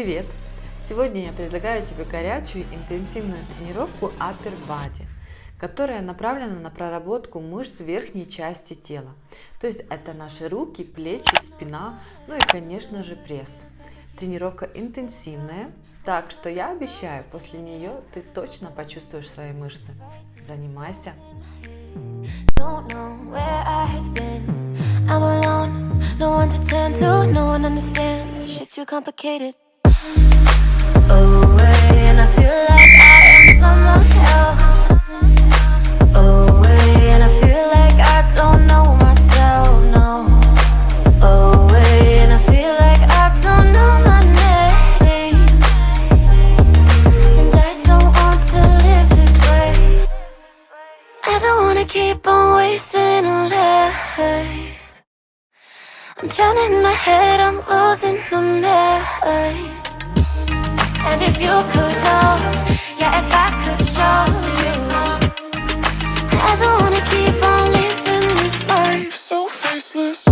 Привет! Сегодня я предлагаю тебе горячую интенсивную тренировку Upper Body, которая направлена на проработку мышц верхней части тела. То есть это наши руки, плечи, спина, ну и конечно же пресс. Тренировка интенсивная, так что я обещаю, после нее ты точно почувствуешь свои мышцы. Занимайся! No one to turn to, no one understands. Shit's too complicated. Away, and I feel like I am someone else. Away, and I feel like I don't know myself, no. Away, and I feel like I don't know my name. And I don't want to live this way. I don't wanna keep on wasting a life. I'm drowning in my head, I'm losing my mind And if you could know, yeah, if I could show you. I don't wanna keep on living this life. So faceless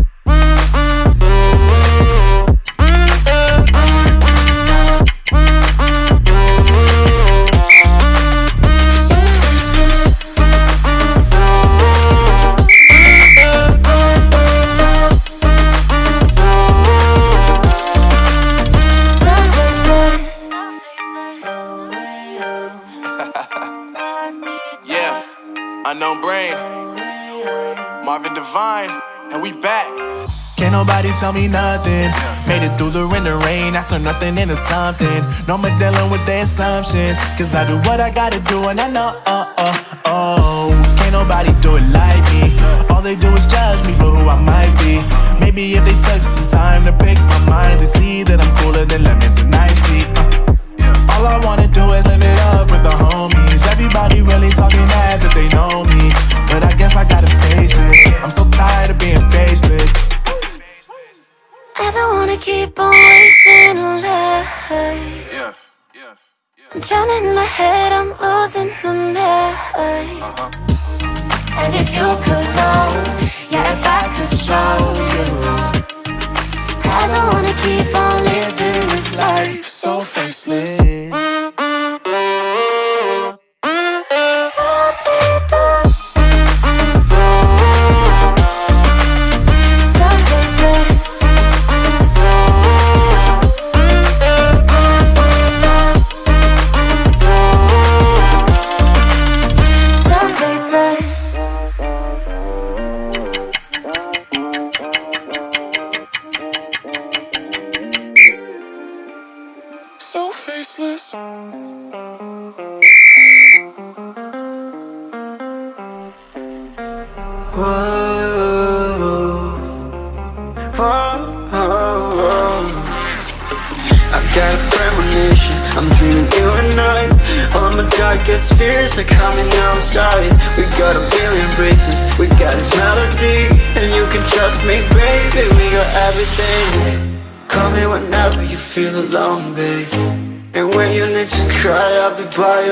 Marvin and we back. Can't nobody tell me nothing. Made it through the rain, the rain. I turn nothing into something. No more dealing with their assumptions. Cause I do what I gotta do, and I know, oh, oh, oh. Can't nobody do it like me. All they do is judge me for who I might be. Maybe if they took some time to pick my mind, they see that I'm cooler than lemons and iced tea. Uh, all I wanna do is live it up with the homies. Everybody really talking ass if they know me. But I guess I gotta face it. I'm so tired of being faceless. I don't wanna keep on wasting life. Yeah, yeah, yeah. I'm drowning in my head, I'm losing my mind. Uh -huh. And if you could know, yeah, if I could show you. I don't wanna keep on living this life so faceless.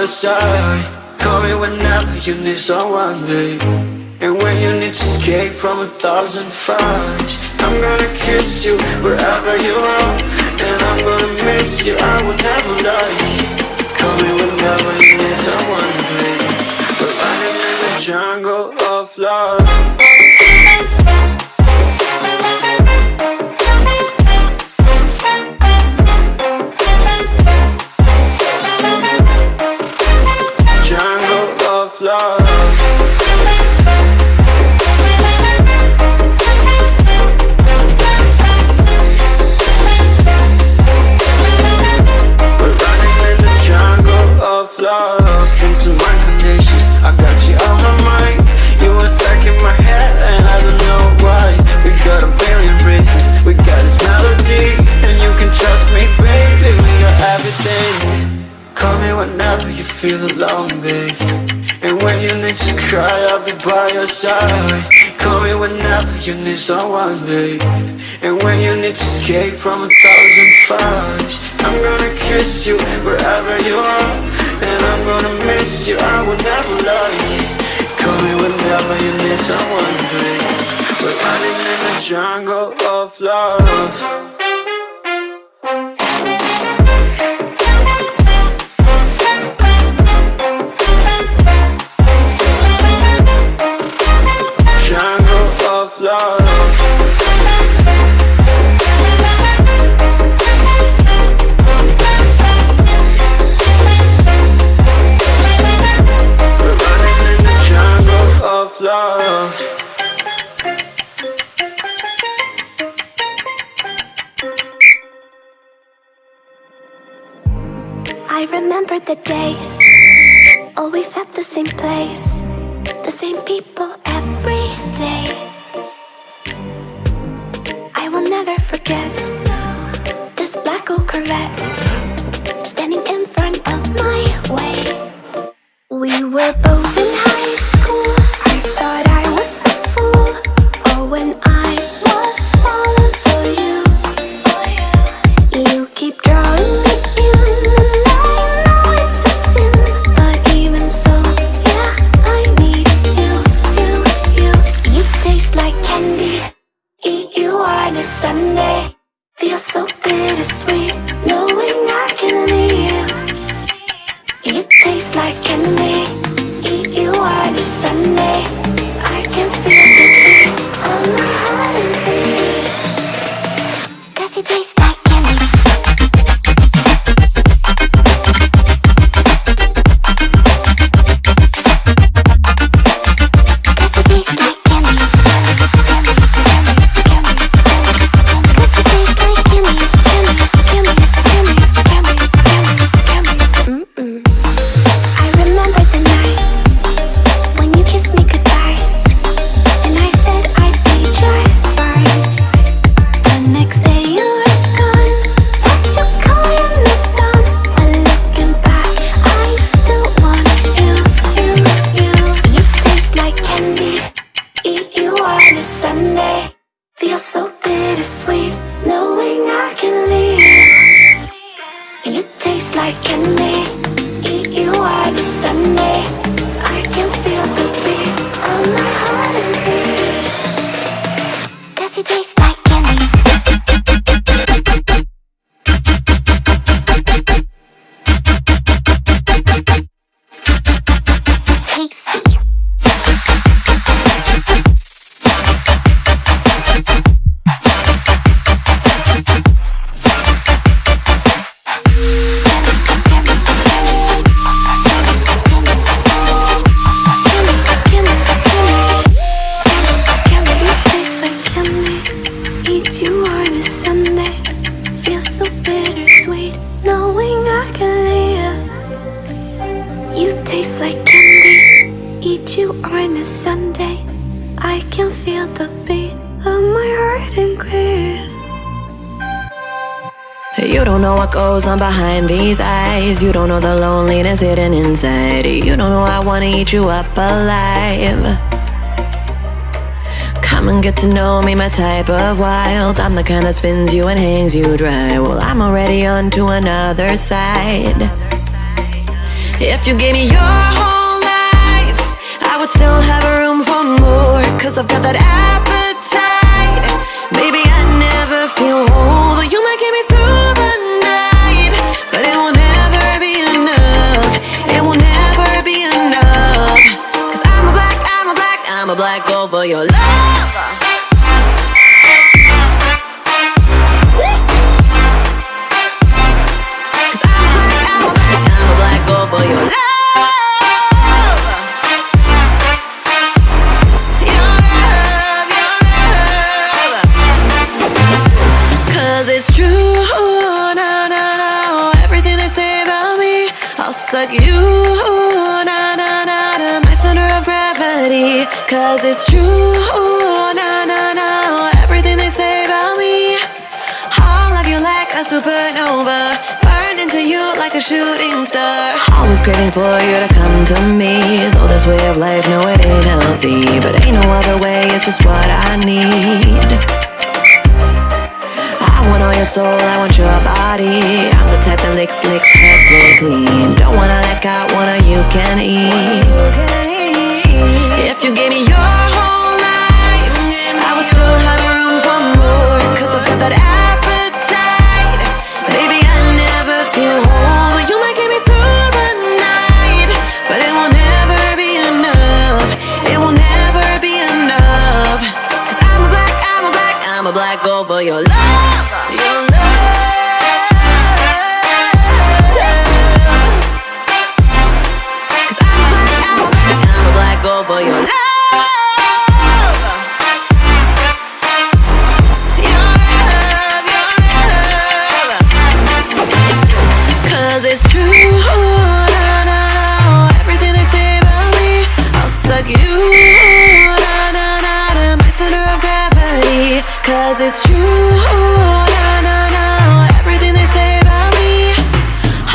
Side. Call me whenever you need someone, babe. And when you need to escape from a thousand fires I'm gonna kiss you wherever you are. And I'm gonna miss you, I will never lie. Call me whenever you need someone, babe you need someone, babe. And when you need to escape from a thousand fires I'm gonna kiss you wherever you are. And I'm gonna miss you, I will never lie Call me whenever you need someone, babe. We're running in the jungle of love the days don't know the loneliness hidden inside. You don't know I wanna eat you up alive. Come and get to know me, my type of wild. I'm the kind that spins you and hangs you dry. Well, I'm already on to another side. If you gave me your whole life, I would still have a room for more. For your love. Cause it's true, na na na. Everything they say about me, I'll love you like a supernova. Burned into you like a shooting star. Always craving for you to come to me. Though this way of life, no, it ain't healthy. But ain't no other way, it's just what I need. I want all your soul, I want your body. I'm the type that licks, licks, head clean. Don't wanna let go, wanna you can eat. If you gave me your whole life, I would still have room for more. Cause I've got that appetite. Baby, I never feel whole. You might get me through the night, but it will never be enough. It will never be enough. Cause I'm a black, I'm a black, I'm a black girl for your love. Your love. Cause it's true, na na na. Everything they say about me.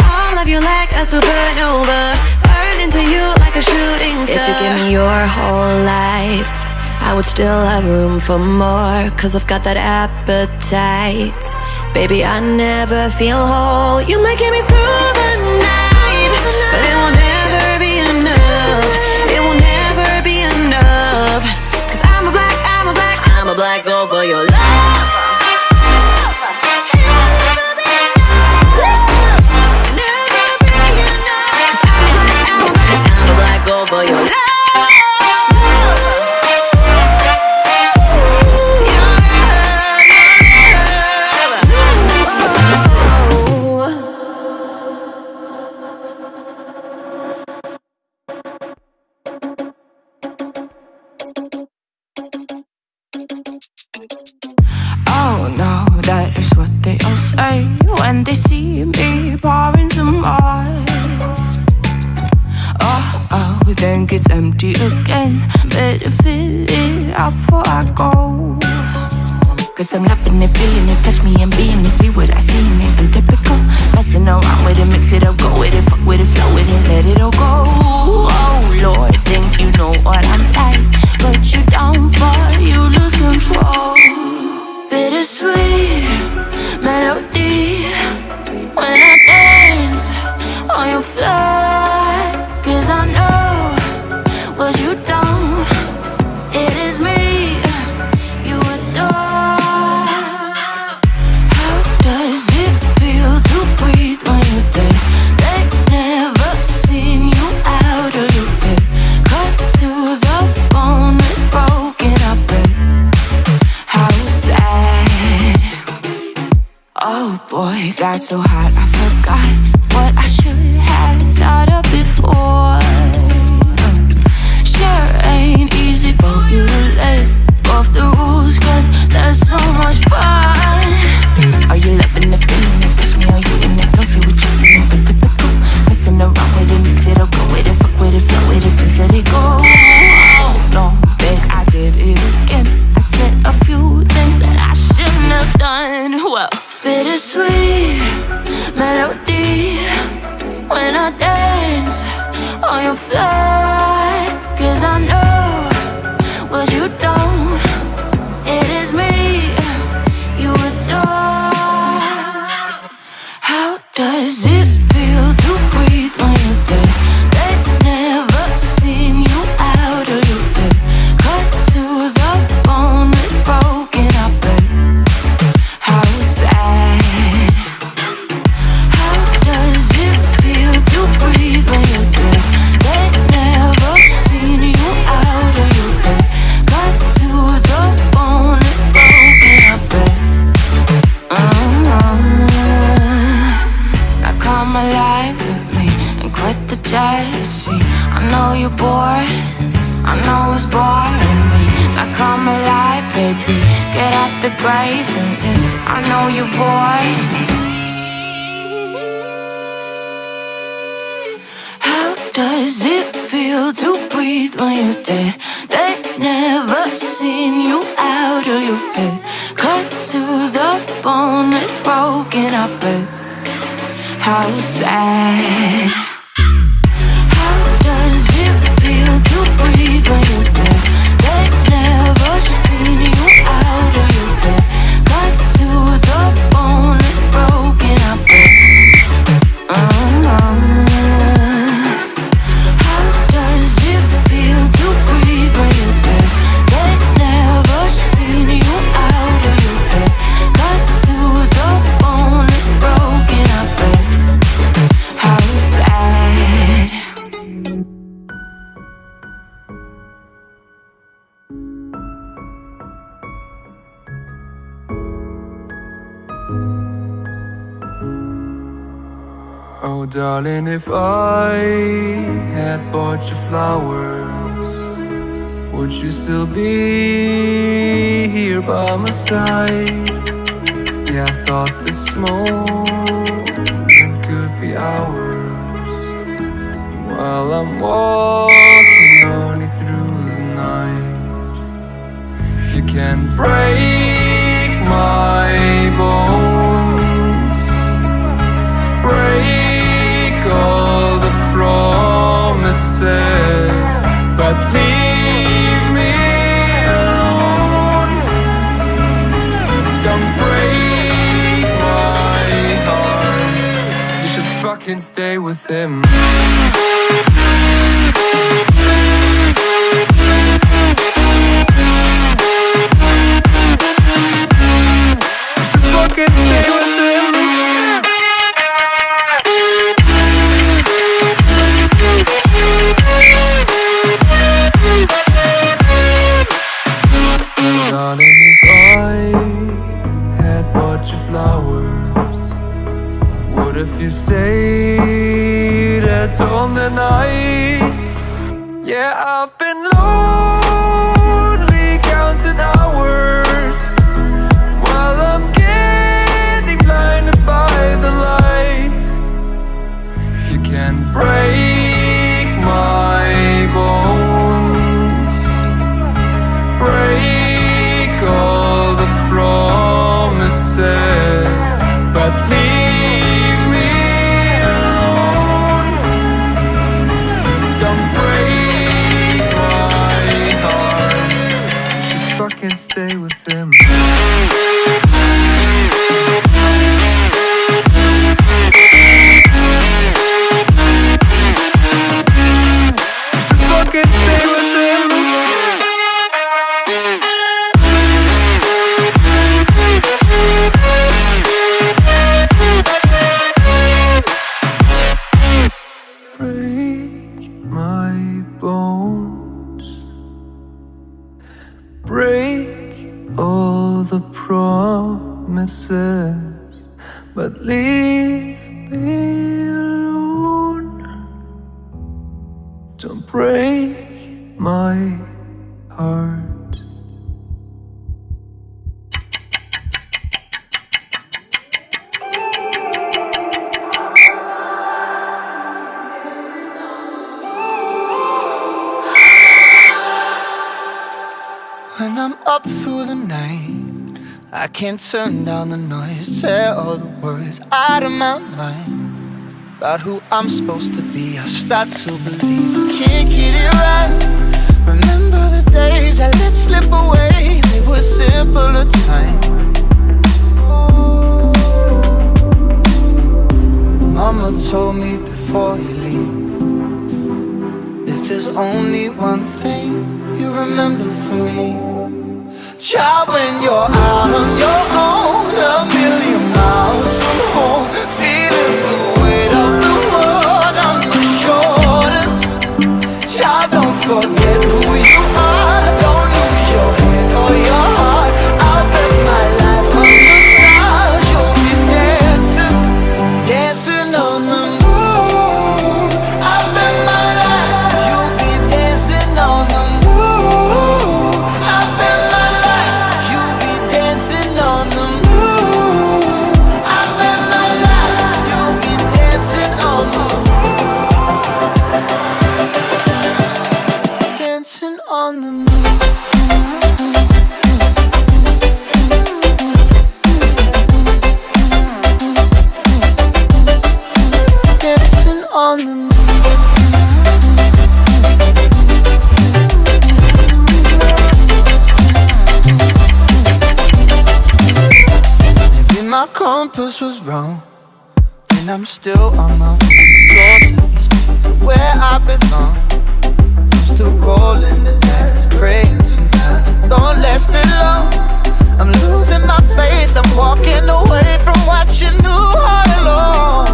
I love you like a supernova. Burn into you like a shooting star If you give me your whole life I would still have room for more. Cause I've got that appetite. Baby, I never feel whole. You might get me through the night But it won't is what they all say when they see me pouring some more. Oh, oh, then gets empty again. Better fill it up before I go. Cause I'm loving it, feeling it, touch me and being it, see what I see in it. I'm typical, messing around with it, mix it up, go with it, fuck with it, flow with it, let it all go. Oh Lord, think you know what I'm like, but you down for you lose control. Bittersweet. My so hot, I sad. How does it feel to breathe when you Darling, if I had bought you flowers Would you still be here by my side? Yeah, I thought this morning if you stayed at home the night? Yeah, I've been lonely can't turn down the noise, tear all the words out of my mind about who I'm supposed to be. I start to believe I can't get it right. Remember the days I let slip away, they were simpler times. Mama told me before you leave If there's only one thing you remember from me Child, when you're out on your own, wrong, and I'm still on my way closer to where I belong. I'm still rolling the dice, praying sometimes don't last it long. I'm losing my faith, I'm walking away from what you knew all along.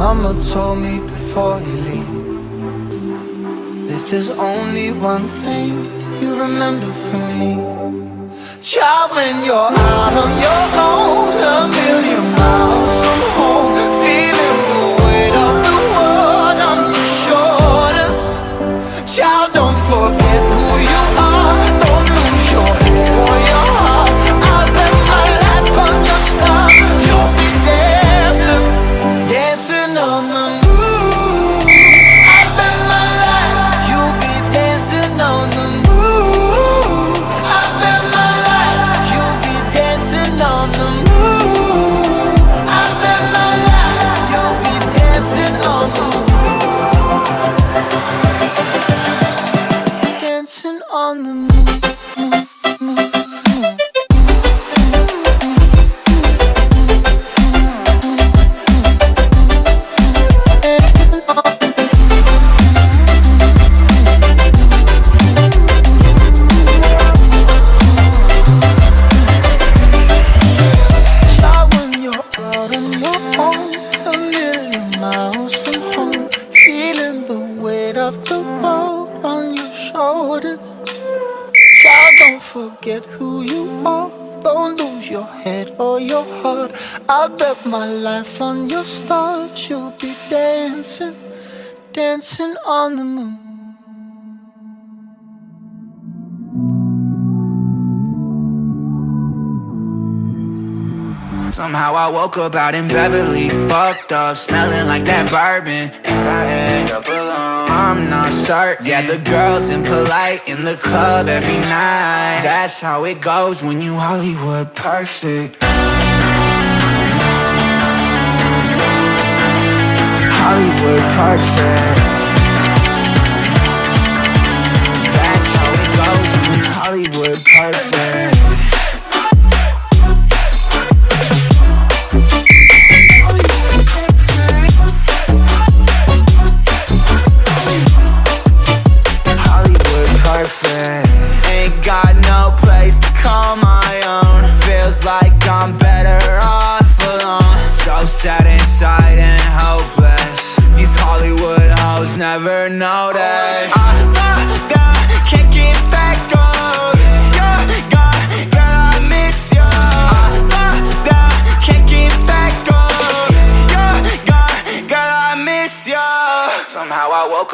Mama told me before you leave. If there's only one thing you remember from me, child, when you're out on your own, a million miles from home, feeling the weight of the world on your shoulders. Child, don't forget world on your shoulders. Child, don't forget who you are. Don't lose your head or your heart. I bet my life on your stars. You'll be dancing, dancing on the moon. Somehow I woke up out in Beverly, fucked up, smelling like that bourbon, and I end up alone. I'm not certain. Yeah, the girls impolite in the club every night. That's how it goes when you Hollywood perfect. Hollywood perfect. That's how it goes when you Hollywood perfect.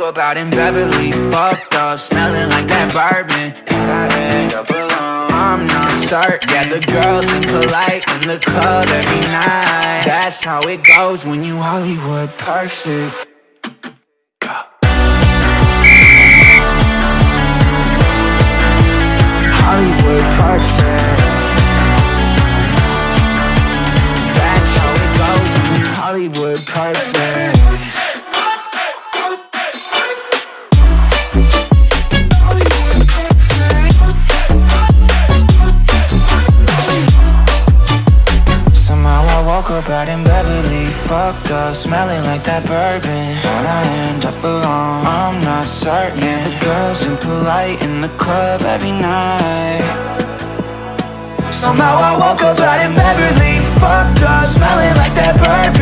Up out in Beverly, fucked up, smelling like that bourbon, and I end up alone. I'm not certain. Yeah, the girls impolite in the club every night. That's how it goes when you Hollywood perfect. Hollywood perfect. That's how it goes when you Hollywood perfect. Smelling like that bourbon. How'd I end up alone? I'm not certain. The girls impolite in the club every night. Somehow I woke up out in Beverly, fucked up, smelling like that bourbon.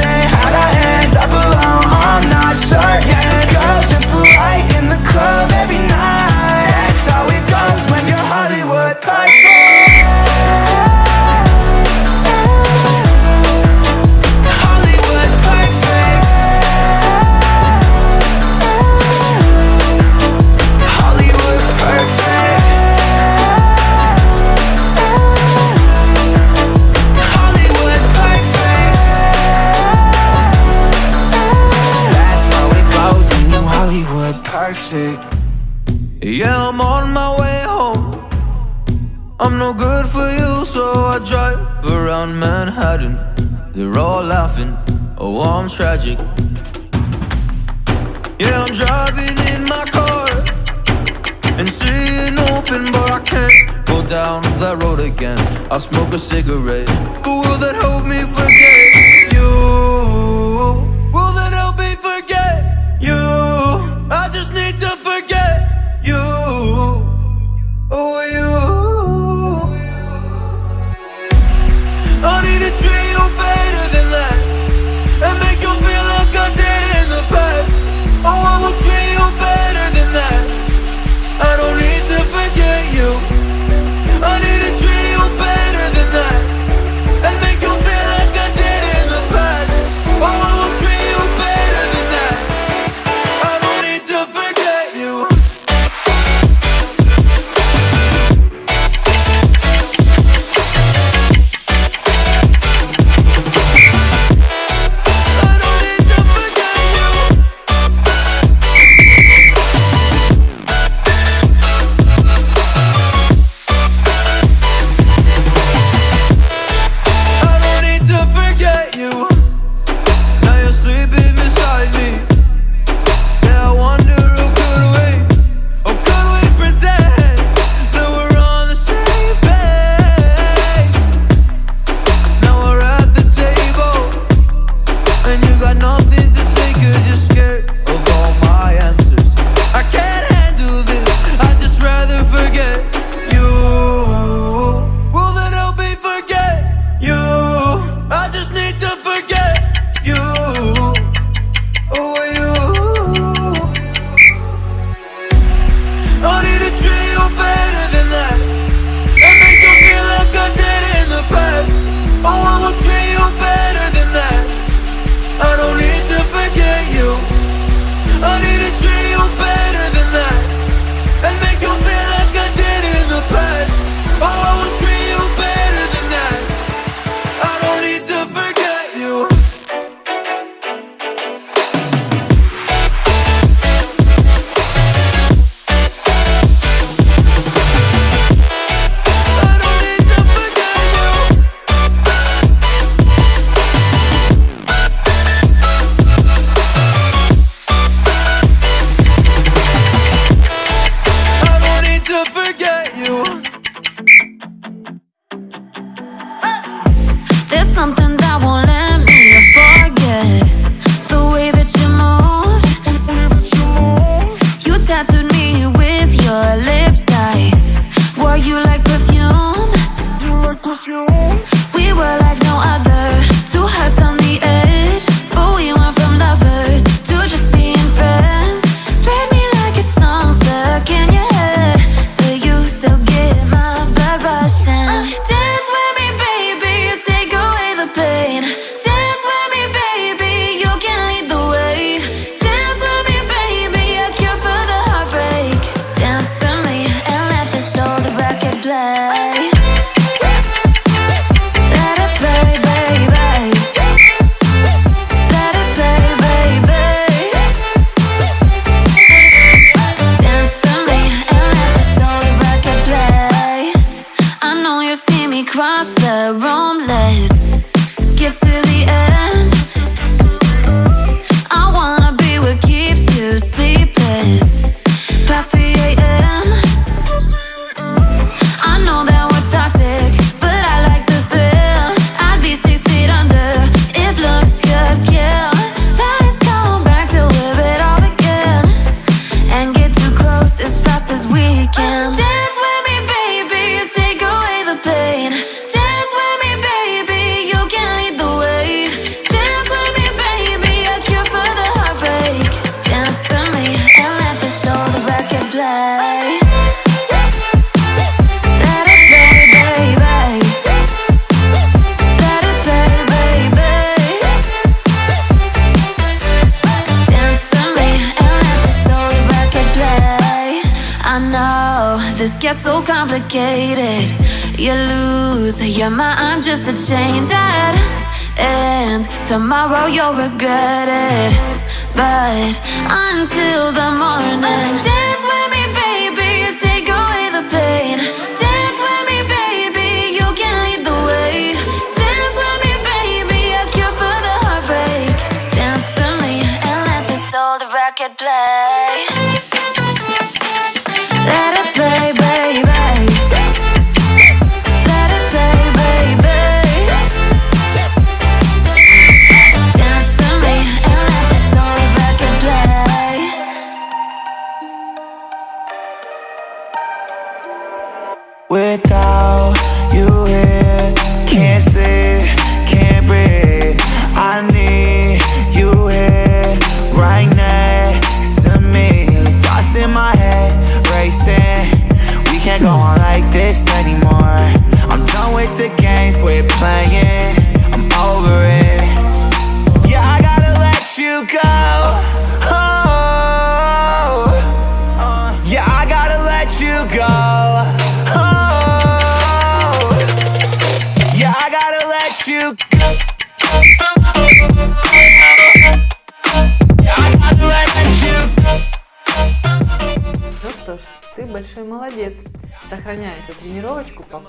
Perfect. Yeah, I'm on my way home. I'm no good for you, so I drive around Manhattan. They're all laughing, oh, I'm tragic. Yeah, I'm driving in my car and seeing open, but I can't go down that road again. I'll smoke a cigarette, but will that help me forget you? give to your mind just a change it. And tomorrow you'll regret it. But until the morning, quit playing.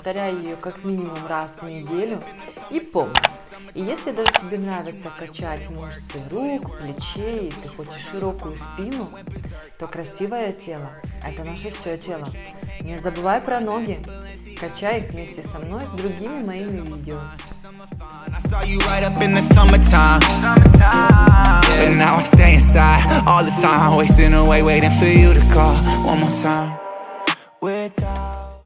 Повторяй ее как минимум раз в неделю. И помни, и если даже тебе нравится качать мышцы рук, плечей, и ты хочешь широкую спину, то красивое тело – это наше все тело. Не забывай про ноги. Качай их вместе со мной с другими моими видео. I saw you right up in the summertime. But now I stay inside all the time, wasting away, waiting for you to call one more time.